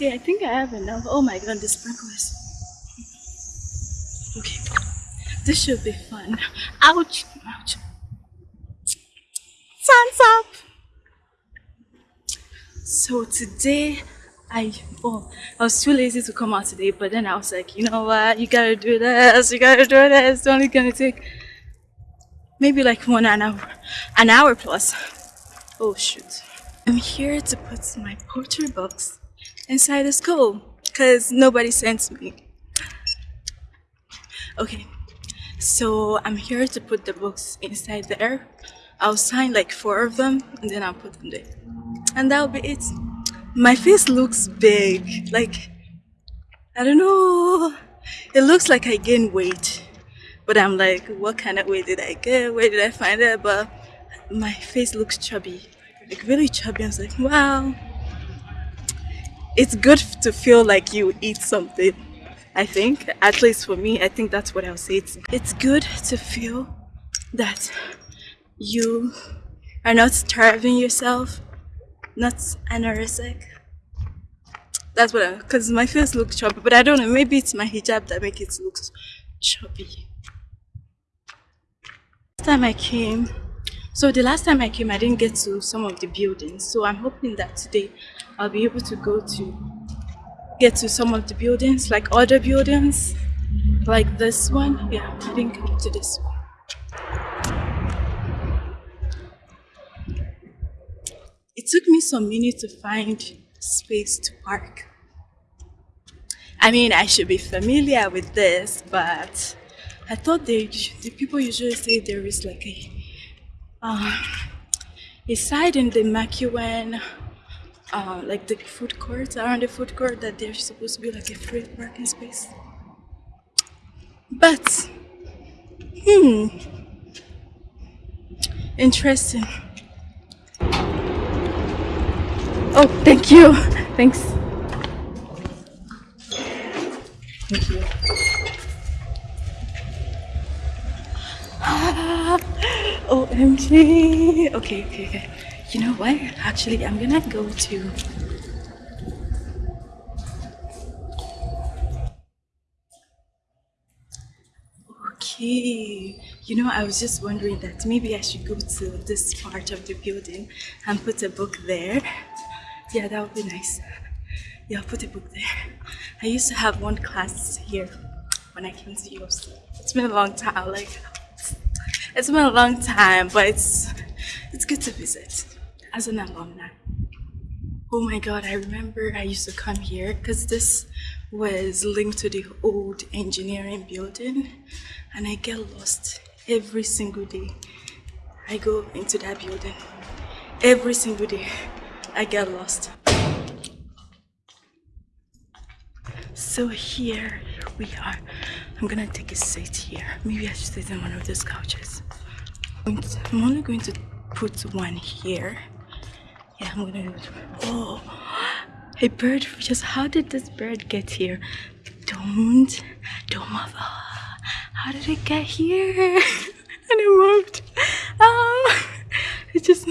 Okay, I think I have enough. Oh my god, the sprinklers. Okay, this should be fun. Ouch! Ouch! Sun's up! So today, I oh I was too lazy to come out today, but then I was like, you know what, you gotta do this, you gotta do this. It's only gonna take maybe like one an hour, an hour plus. Oh shoot! I'm here to put my poetry books inside the school because nobody sent me. Okay, so I'm here to put the books inside there. I'll sign like four of them and then I'll put them there. And that'll be it. My face looks big. Like, I don't know. It looks like I gained weight. But I'm like, what kind of weight did I get? Where did I find it? But my face looks chubby. Like really chubby. I was like, wow it's good to feel like you eat something i think. At least for me i think that's what i'll say. It's it's good to feel that you are not starving yourself not anorexic that's what I'm. because my face looks chubby but i don't know maybe it's my hijab that makes it look chubby. Last time i came so the last time i came i didn't get to some of the buildings so i'm hoping that today I'll be able to go to get to some of the buildings, like other buildings, like this one. Yeah, I come to this one. It took me some minutes to find space to park. I mean, I should be familiar with this, but I thought they, the people usually say there is like a, uh, a side in the MacEwan uh, like the food courts around the food court that they're supposed to be like a free parking space. But, hmm, interesting. Oh, thank you. Thanks. Thank you. Ah, OMG. Okay, okay, okay. You know what? Actually, I'm gonna go to Okay, you know, I was just wondering that maybe I should go to this part of the building and put a book there. Yeah, that would be nice. Yeah, I'll put a book there. I used to have one class here when I came to US. It's been a long time, like, it's been a long time, but it's, it's good to visit as an alumni. Oh my god, I remember I used to come here because this was linked to the old engineering building and I get lost every single day. I go into that building. Every single day I get lost. So here we are. I'm gonna take a seat here. Maybe I should sit on one of those couches. I'm only going to put one here yeah, I'm gonna. Oh, a bird. Just how did this bird get here? Don't, don't move. How did it get here? and it moved. Oh, it just.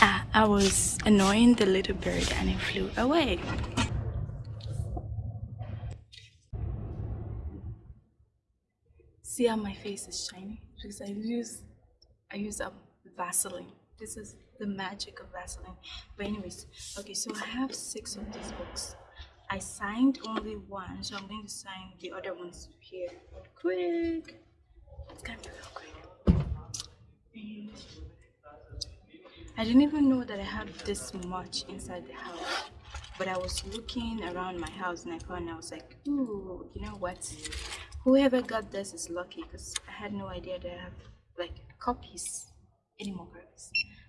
Ah, I was annoying the little bird and it flew away. See how my face is shiny? Because I use, I use a Vaseline. This is the magic of Vaseline. But anyways, okay, so I have six of these books. I signed only one, so I'm going to sign the other ones here quick. It's gonna be real quick. And I didn't even know that I had this much inside the house. But I was looking around my house and I found I was like, ooh, you know what? Whoever got this is lucky because I had no idea that I have like copies anymore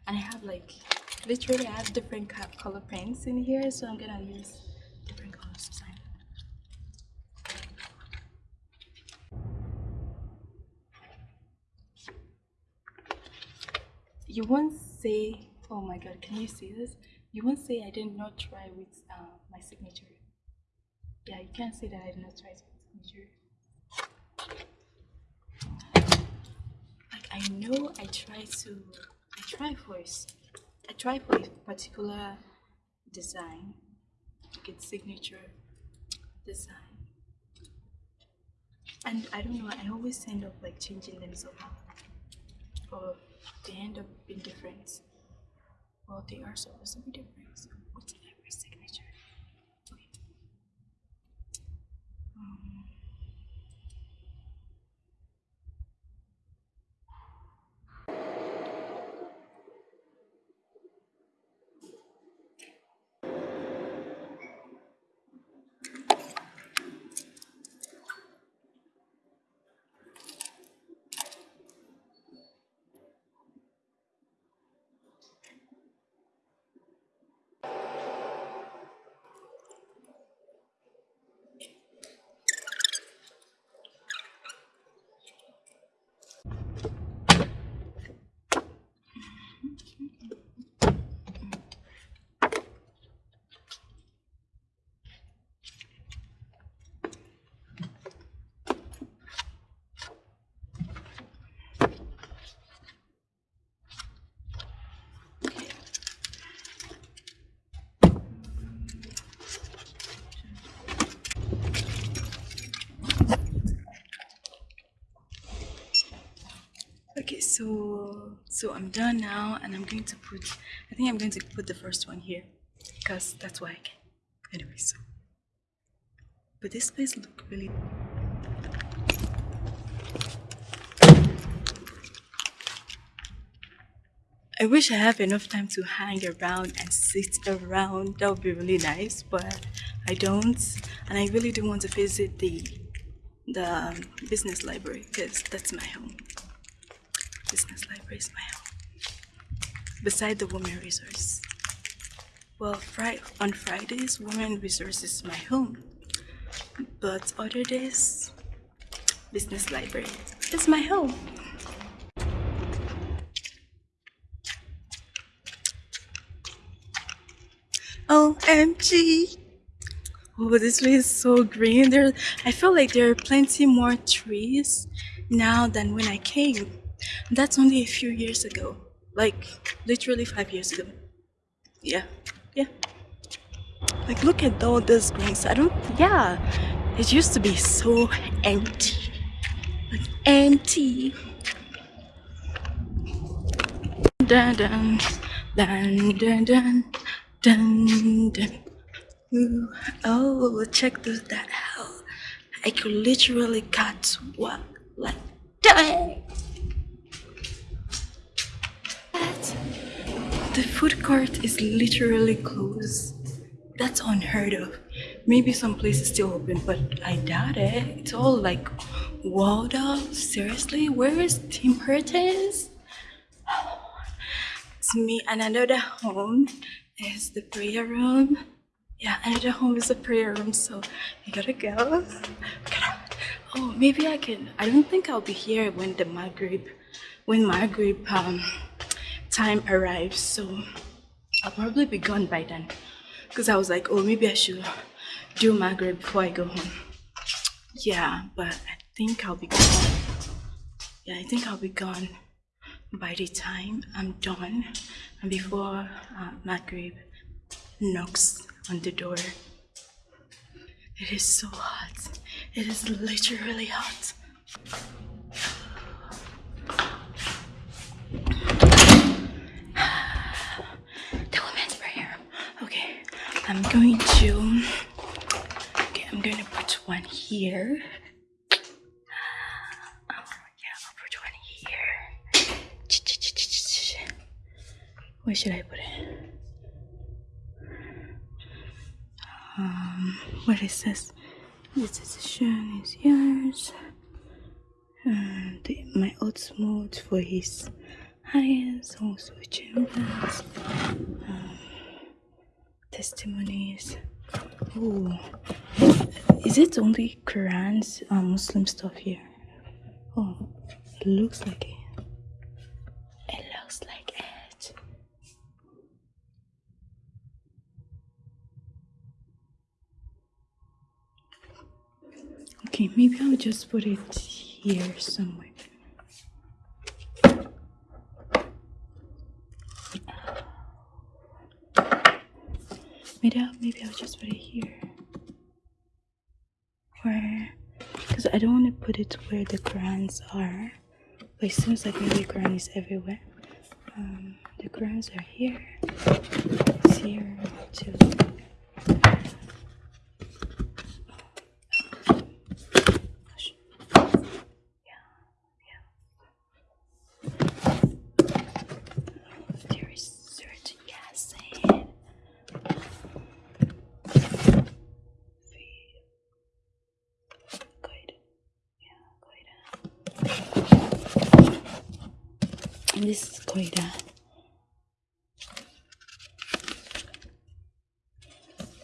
and I have like literally I have different color pens in here so I'm gonna use different colors to sign you won't say oh my god can you see this? You won't say I did not try with uh, my signature. Yeah you can't say that I did not try with signature. Like I know I try to try for I try for a particular design like its signature design. And I don't know, I always end up like changing them somehow. Or they end up being different. Well, they are supposed to be different. So what's every signature? Okay. Um, Okay, so so I'm done now, and I'm going to put. I think I'm going to put the first one here, because that's why I can. Anyway, so. But this place look really. I wish I have enough time to hang around and sit around. That would be really nice, but I don't, and I really do want to visit the the um, business library because that's my home business library is my home. Beside the women resource. Well, Friday, on Fridays, women resource is my home. But other days, business library is my home. OMG! Oh, this place is so green. There, I feel like there are plenty more trees now than when I came. That's only a few years ago. Like, literally five years ago. Yeah, yeah. Like, look at all those greens. I don't, yeah. It used to be so empty. Like, empty. Dun dun, dun dun dun, dun dun. Ooh, oh, check this, that out. I could literally cut what, like, dang. The food court is literally closed. That's unheard of. Maybe some places still open, but I doubt it. It's all like walled off. Seriously, where is Tim Hortons? It's me. And another home is the prayer room. Yeah, another home is the prayer room, so I gotta go. Oh, maybe I can. I don't think I'll be here when the Maghrib, when Maghrib um, time arrives. So I'll probably be gone by then. Because I was like, oh, maybe I should do Maghrib before I go home. Yeah, but I think I'll be gone. Yeah, I think I'll be gone by the time I'm done and before uh, Maghrib knocks on the door. It is so hot. It is literally hot. I'm going to, okay, I'm to put one here. Oh, yeah, I'll put one here. Where should I put it? Um, what is this? This decision is yours. And my odds mode for his highest also changes. Um, testimonies. Oh, is it only Quran's uh, Muslim stuff here? Oh, it looks like it. It looks like it. Okay, maybe I'll just put it here somewhere. Maybe I'll, just put it here. Where, because I don't want to put it where the Qurans are. But it seems like maybe Quran is everywhere. Um, the Qurans are here. It's here too.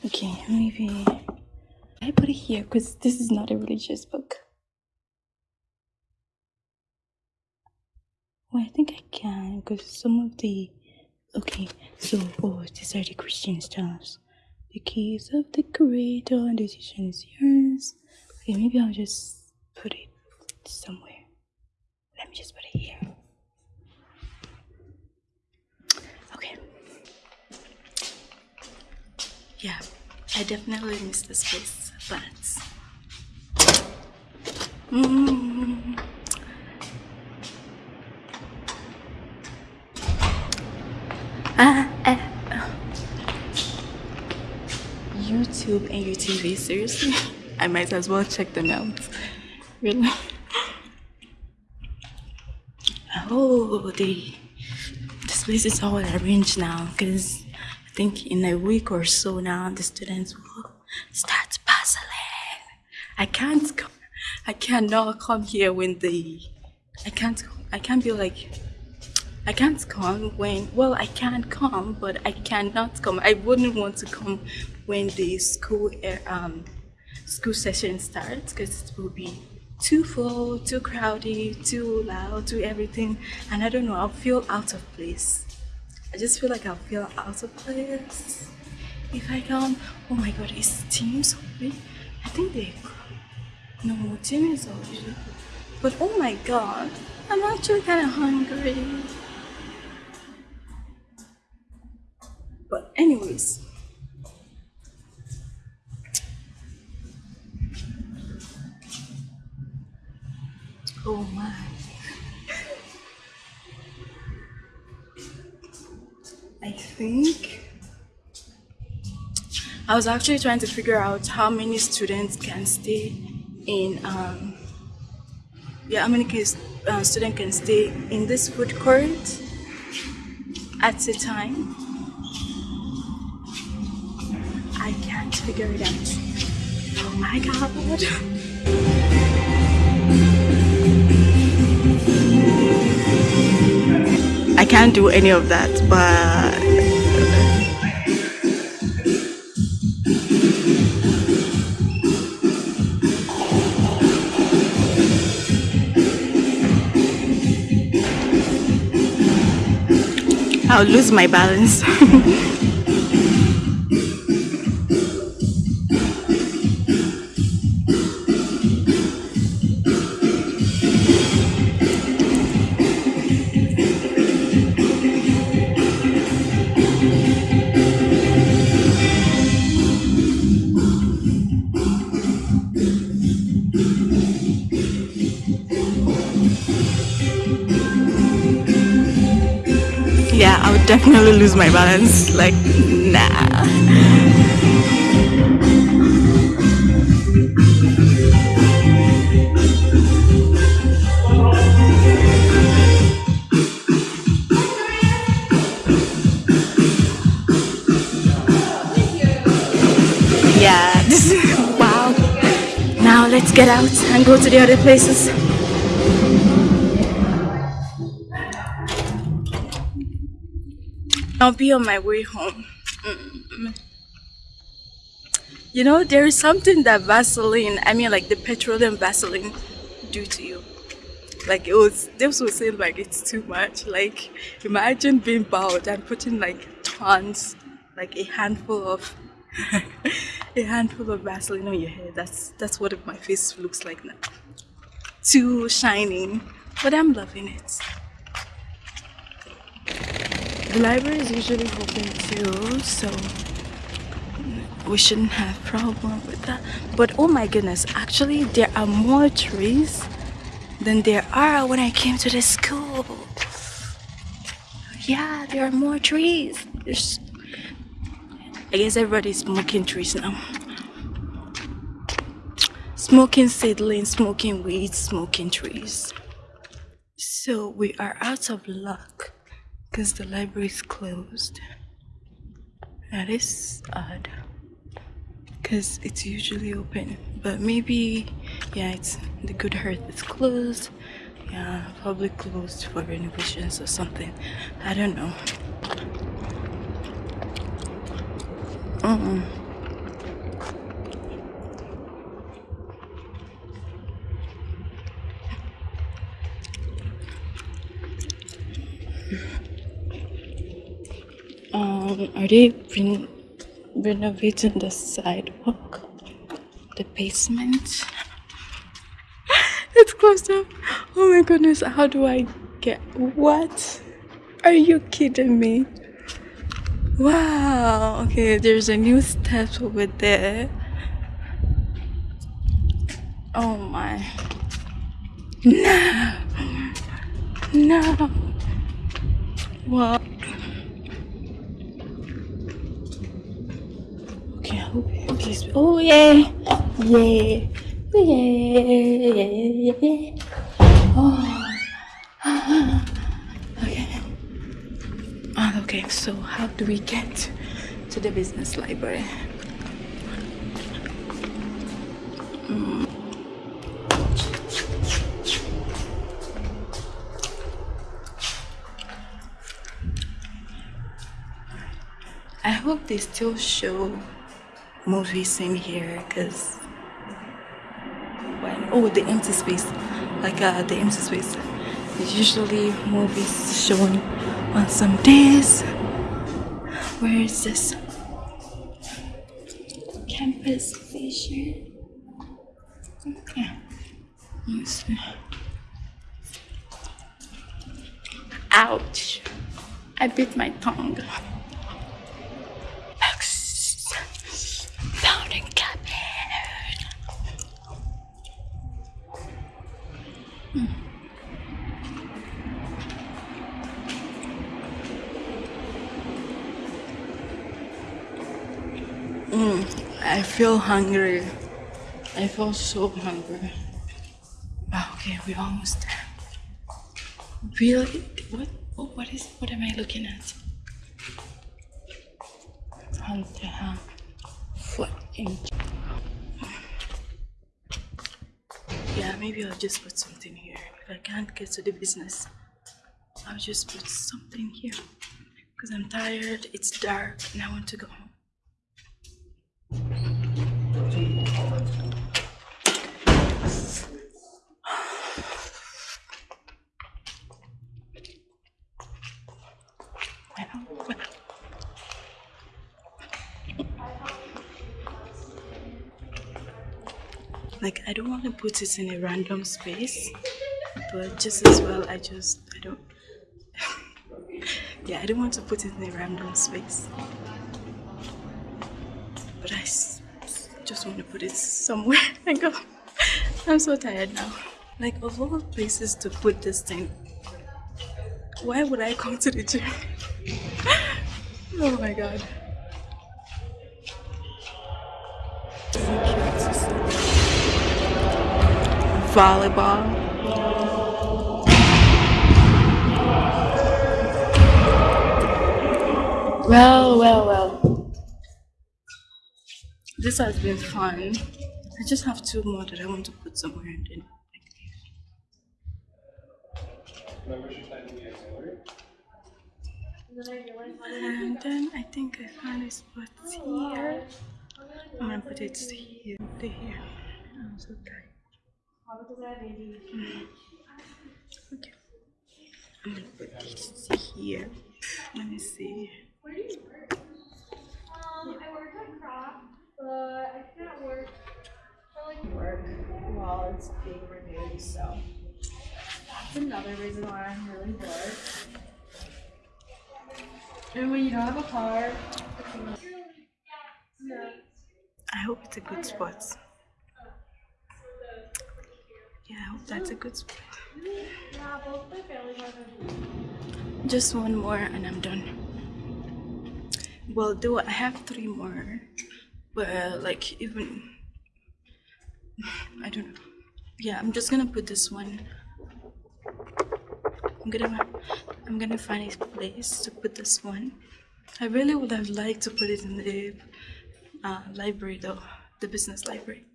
Okay maybe I put it here because this is not a religious book. Well I think I can because some of the okay so oh these are the Christian stuffs the keys of the creator and the decision is yours. Okay maybe I'll just put it somewhere. Let me just put it here yeah, I definitely miss this place, but mm, uh, uh, YouTube and UTV, seriously? I might as well check them out. Really? Oh, the this place is all arranged now because think in a week or so now the students will start puzzling. I can't come, I cannot come here when the I can't I can't be like I can't come when well I can't come but I cannot come. I wouldn't want to come when the school eh, um school session starts because it will be too full, too crowded, too loud, too everything and I don't know I'll feel out of place. I just feel like I'll feel out of place if I come. Oh my god, is Tim so open? I think they. No, Team is open. But oh my god, I'm actually kind of hungry. But, anyways. Oh my. I think. I was actually trying to figure out how many students can stay in um, yeah how many kids, uh, can stay in this food court at a time. I can't figure it out. Oh my god can't do any of that, but I'll lose my balance. definitely lose my balance. Like, nah. now let's get out and go to the other places I'll be on my way home. Mm. You know, there is something that Vaseline, I mean like the petroleum Vaseline do to you. Like it was, this was saying like it's too much. Like imagine being bald and putting like tons, like a handful of, a handful of Vaseline on your head. That's, that's what my face looks like now. Too shiny, but I'm loving it. The library is usually open too, so we shouldn't have problem with that. But oh my goodness, actually there are more trees than there are when I came to the school. Yeah, there are more trees. There's, I guess everybody's smoking trees now. Smoking seedlings, smoking weeds, smoking trees. So we are out of luck because the library is closed. That is odd because it's usually open but maybe yeah it's the good heart is closed yeah probably closed for renovations or something i don't know mm -mm. They been renovating the sidewalk, the basement. it's closed up. Oh my goodness, how do I get what? Are you kidding me? Wow, okay, there's a new step over there. Oh my. No! No! What? Please. Oh yeah, yeah, yeah, yeah, yeah. Oh. okay. Oh, okay. So how do we get to the business library? Mm. I hope they still show movies in here because when oh the empty space like uh the empty space. Usually movies shown on some days. Where is this? Campus vision okay ouch. I bit my tongue feel hungry. I feel so hungry. Oh, okay, we're almost there. Really? What? Oh, what is? What am I looking at? Hunter ham. Foot. Yeah, maybe I'll just put something here. If I can't get to the business, I'll just put something here. Because I'm tired, it's dark, and I want to go home. Like I don't want to put it in a random space but just as well I just I don't yeah I don't want to put it in a random space. But I just want to put it somewhere. And go oh, I'm so tired now. Like of all places to put this thing why would I come to the gym? Oh my god volleyball. Well, well, well. This has been fun. I just have two more that I want to put somewhere and then. And then I think I found a spot here. I'm gonna put it here, here. I'm so tired. Okay. I'm gonna put this here. Let me see. Where do you work? Um, I work at Crop, but I can't work for like work while it's being renewed, so that's another reason why I'm really bored. And when you don't have a car, no. it's a good spot. Yeah, I hope that's a good spot. Just one more and I'm done. Well, do I have three more, but like even I don't know. Yeah, I'm just gonna put this one. I'm gonna I'm gonna find a place to put this one. I really would have liked to put it in the uh, library though, the business library.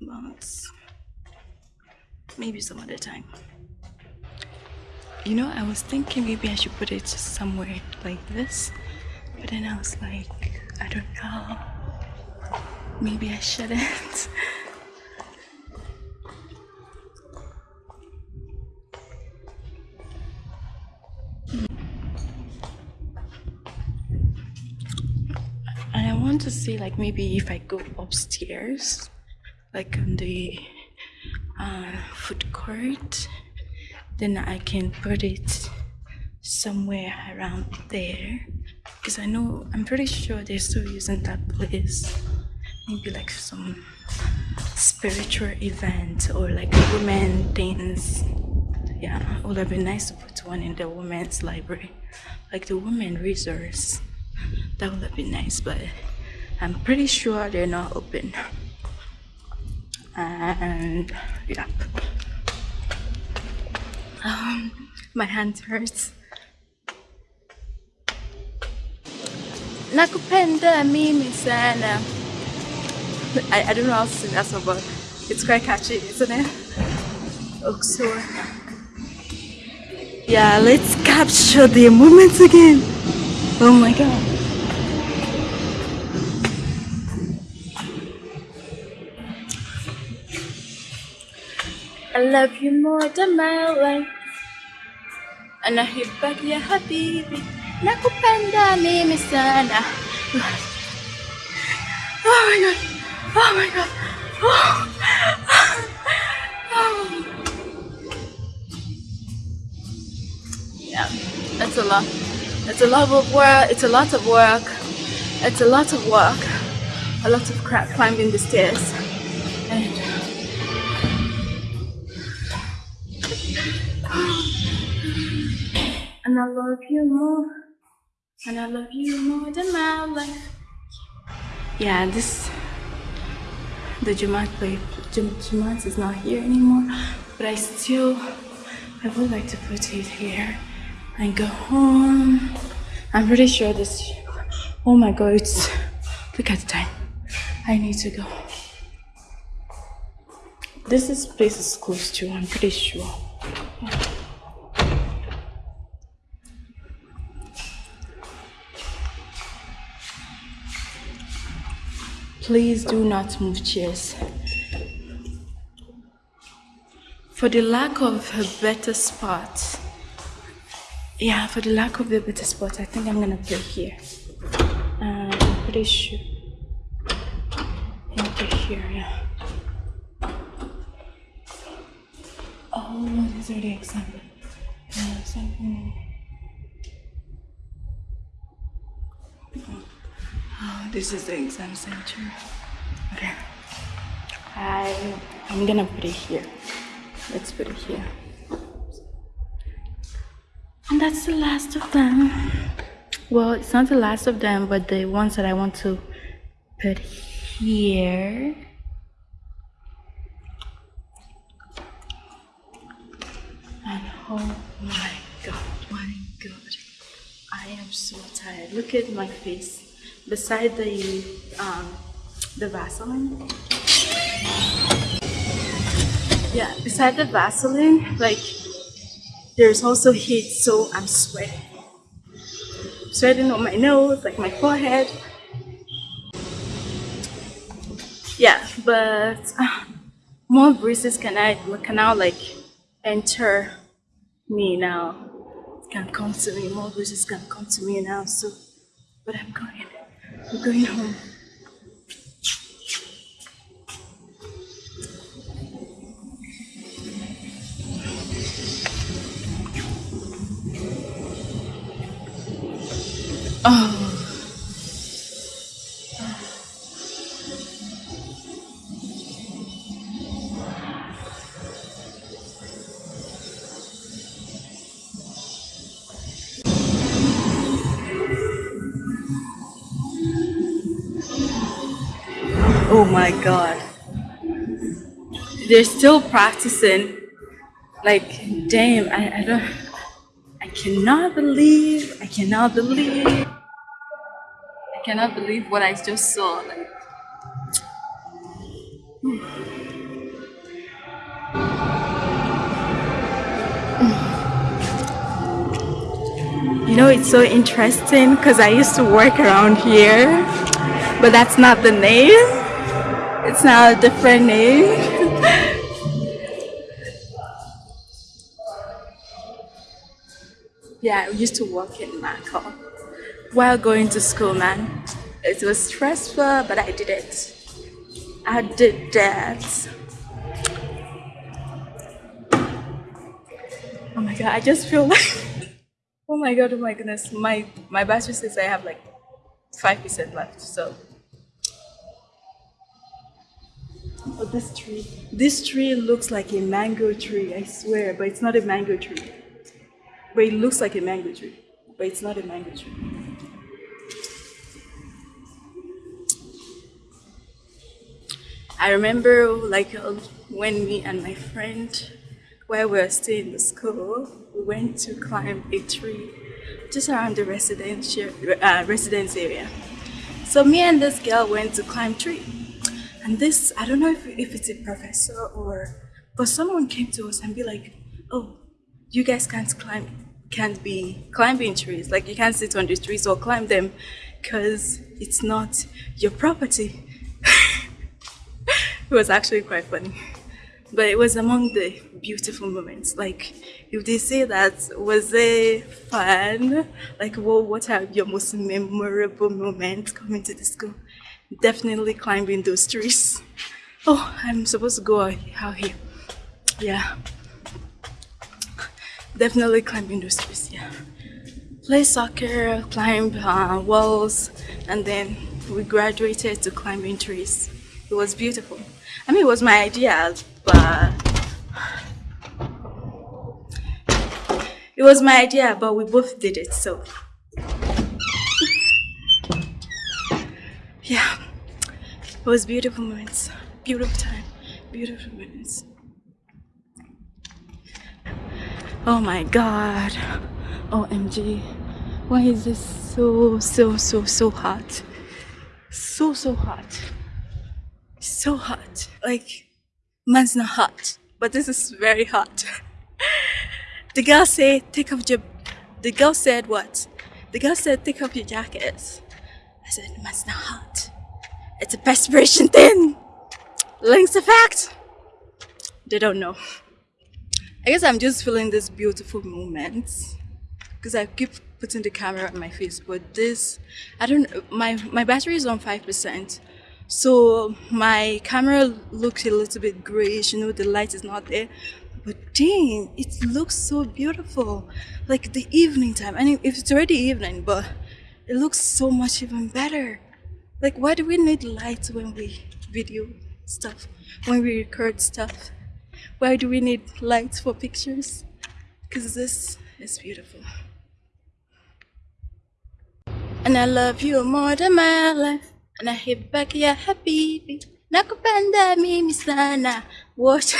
But maybe some other time. You know, I was thinking maybe I should put it somewhere like this, but then I was like, I don't know. Maybe I shouldn't. and I want to see like maybe if I go upstairs, like on the uh, food court, then I can put it somewhere around there. Because I know I'm pretty sure they're still using that place. Maybe like some spiritual event or like women things yeah it would have been nice to put one in the women's library. Like the women resource. That would have been nice but I'm pretty sure they're not open and yeah. Um, my hand hurts. Nakupenda mimi sana. I, I don't know how to sing that song but it's quite catchy isn't it? Oxor yeah let's capture the moments again. Oh my god love you more than my life أنحبك يا حبيبي nakupenda mimi sana oh my god oh my god oh. oh. yeah it's a lot it's a lot of work it's a lot of work it's a lot of work a lot of crap climbing the stairs and and I love you more. And I love you more than my life. Yeah this the Jamaat play Jamaat is not here anymore. But I still I would like to put it here and go home. I'm pretty sure this oh my god it's look at the time. I need to go. This is place is close to I'm pretty sure Please do not move chairs. For the lack of a better spot, yeah, for the lack of a better spot, I think I'm gonna play here. Uh, I'm pretty sure. Okay, here, yeah. Oh, these are the examples. Yeah, something. this is the exam center. Okay. I I'm gonna put it here. Let's put it here. And that's the last of them. Well, it's not the last of them, but the ones that I want to put here. And oh my god, my god. I am so tired. Look at my face beside the um, the Vaseline. Yeah, beside the Vaseline, like there's also heat, so I'm sweating. Sweating on my nose, like my forehead. Yeah, but uh, more breezes can I can now like enter me now. Can come to me. More breezes can come to me now. So, but I'm going. I'm going home. Oh. My god. They're still practicing. Like, damn, I, I don't. I cannot believe. I cannot believe. I cannot believe what I just saw. Like, you know, it's so interesting because I used to work around here, but that's not the name. It's now a different name. Yeah, I used to work in Macau while going to school, man. It was stressful, but I did it. I did that. Oh my god, I just feel like Oh my god, oh my goodness. My my battery says I have like 5% left, so Oh, this tree. This tree looks like a mango tree, I swear, but it's not a mango tree. But it looks like a mango tree, but it's not a mango tree. I remember like uh, when me and my friend, while we were still in the school, we went to climb a tree just around the residential uh, residence area. So me and this girl went to climb tree. And this, I don't know if, if it's a professor or, but someone came to us and be like, oh, you guys can't climb can't be climbing trees. Like you can't sit on the trees or climb them because it's not your property. it was actually quite funny. But it was among the beautiful moments. Like if they say that was it fun, like well, what are your most memorable moments coming to the school? Definitely climbing those trees. Oh, I'm supposed to go out here. Yeah. Definitely climb industries yeah. Play soccer climb uh, walls and then we graduated to climbing trees. It was beautiful. I mean it was my idea but it was my idea but we both did it so. Yeah was beautiful moments beautiful time beautiful moments Oh my god. OMG. Why is this so, so, so, so hot? So, so hot. So hot. Like, man's not hot, but this is very hot. the girl said, take off your, the girl said what? The girl said, take off your jacket. I said, man's not hot. It's a perspiration thing. Links effect. They don't know. I guess I'm just feeling this beautiful moment because I keep putting the camera on my face, but this, I don't, my, my battery is on 5%. So my camera looks a little bit grayish, you know, the light is not there. But dang, it looks so beautiful. Like the evening time. I mean, if it's already evening, but it looks so much even better. Like, why do we need lights when we video stuff, when we record stuff? Why do we need lights for pictures? Because this is beautiful. And I love you more than my life. And I hit back ya habibi. Nakupenda mimi sana. Watch.